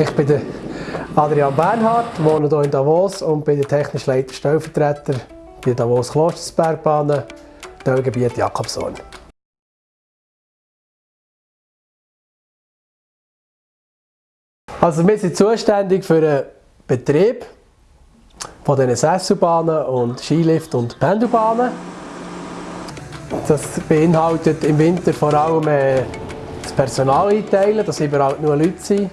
Ich bin Adrian Bernhardt, wohne hier in Davos und bin der technische Leiter Stellvertreter bei Davos Klostersbergbahnen, Teilgebiet Jakobshorn. Also wir sind zuständig für den Betrieb von diesen Sesselbahnen und Skilift und Pendelbahnen. Das beinhaltet im Winter vor allem äh, das Personal einteilen, dass überall nur Leute sind,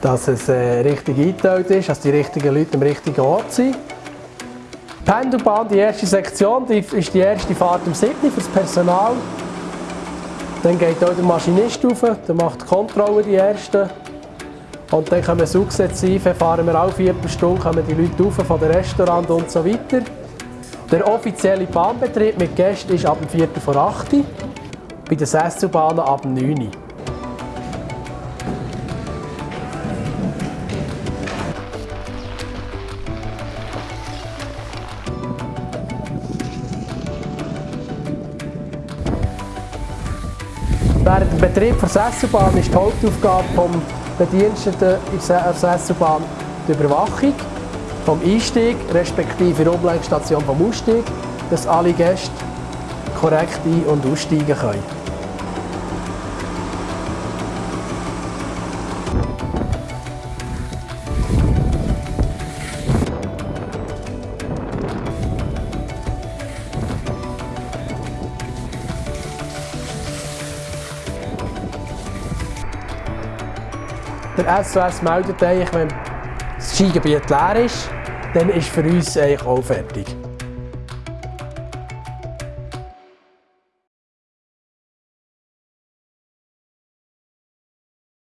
dass es äh, richtig eingeteilt ist, dass die richtigen Leute am richtigen Ort sind. Die Pendelbahn, die erste Sektion, die ist die erste Fahrt um 7 für das Personal. Dann geht auch der Maschinist rauf, der macht die Kontrolle die erste. Und dann kommen sukzessive, fahren wir alle Viertelstunde, kommen die Leute rauf von den Restaurant und so weiter. Der offizielle Bahnbetrieb mit Gästen ist ab dem 4. vor 8 Uhr, bei den Sesselbahnen ab dem 9 Uhr. Während dem Betrieb der Sesselbahn ist die Hauptaufgabe des Bediensteten in der Sesselbahn die Überwachung vom Einstieg respektive der Umleigstation vom Ausstieg, dass alle Gäste korrekt ein- und aussteigen können. Der SOS meldet eigentlich, wenn das Skigebiet leer ist, dann ist für uns eigentlich auch fertig.